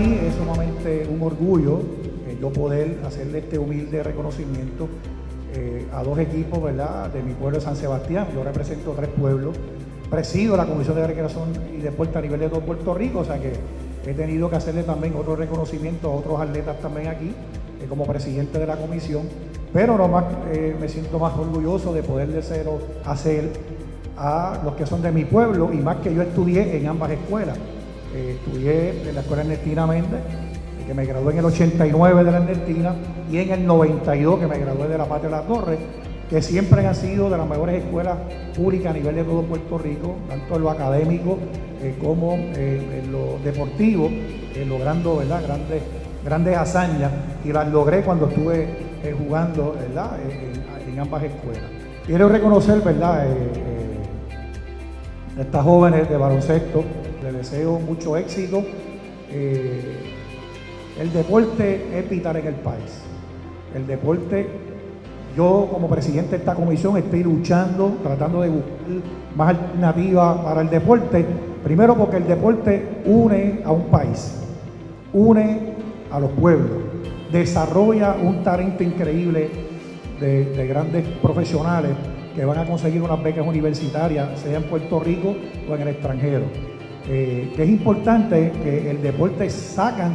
mí es sumamente un orgullo eh, yo poder hacerle este humilde reconocimiento eh, a dos equipos ¿verdad? de mi pueblo de San Sebastián. Yo represento tres pueblos, presido la Comisión de Recreación y Deporte a nivel de todo Puerto Rico, o sea que he tenido que hacerle también otro reconocimiento a otros atletas también aquí, eh, como presidente de la comisión, pero no más, me siento más orgulloso de poder hacer a los que son de mi pueblo y más que yo estudié en ambas escuelas. Eh, estudié en la Escuela Ernestina Méndez, eh, que me gradué en el 89 de la Ernestina, y en el 92 que me gradué de la Patria de la Torre, que siempre han sido de las mejores escuelas públicas a nivel de todo Puerto Rico, tanto en lo académico eh, como en lo deportivo, logrando ¿verdad? Grandes, grandes hazañas, y las logré cuando estuve jugando ¿verdad? En, ambas escuelas. Quiero reconocer ¿verdad? estas jóvenes de baloncesto deseo mucho éxito. Eh, el deporte es vital en el país. El deporte, yo como presidente de esta comisión estoy luchando, tratando de buscar más alternativas para el deporte. Primero porque el deporte une a un país, une a los pueblos, desarrolla un talento increíble de grandes profesionales que van a conseguir unas becas universitarias, sea en Puerto Rico o en el extranjero. Eh, que es importante que el deporte sacan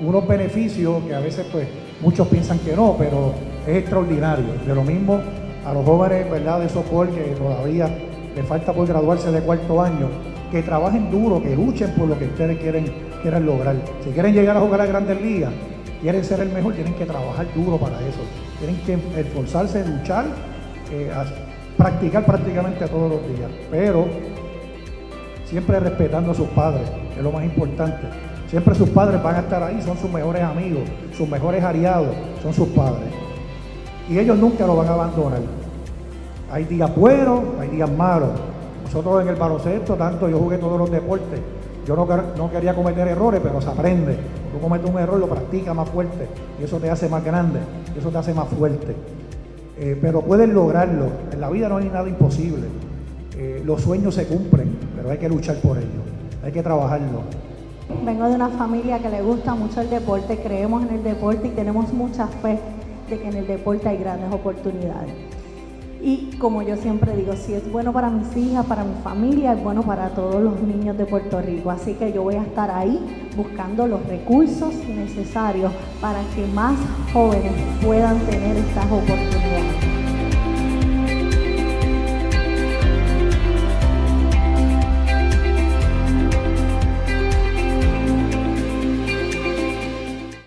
unos beneficios que a veces pues muchos piensan que no, pero es extraordinario. De lo mismo a los jóvenes ¿verdad? de soporte que todavía les falta por graduarse de cuarto año, que trabajen duro, que luchen por lo que ustedes quieren, quieren lograr. Si quieren llegar a jugar a grandes ligas, quieren ser el mejor, tienen que trabajar duro para eso. Tienen que esforzarse, luchar, eh, practicar prácticamente todos los días. Pero siempre respetando a sus padres, es lo más importante. Siempre sus padres van a estar ahí, son sus mejores amigos, sus mejores aliados, son sus padres. Y ellos nunca lo van a abandonar. Hay días buenos, hay días malos. Nosotros en el baloncesto, tanto yo jugué todos los deportes. Yo no, quería cometer errores, pero se aprende. Tú cometes un error, lo practicas más fuerte. Y eso te hace más grande, eso te hace más fuerte. Eh, pero puedes lograrlo. En la vida no hay nada imposible. Eh, los sueños se cumplen, pero hay que luchar por ellos, hay que trabajarlo. Vengo de una familia que le gusta mucho el deporte, creemos en el deporte y tenemos mucha fe de que en el deporte hay grandes oportunidades. Y como yo siempre digo, si es bueno para mis hijas, para mi familia, es bueno para todos los niños de Puerto Rico. Así que yo voy a estar ahí buscando los recursos necesarios para que más jóvenes puedan tener estas oportunidades.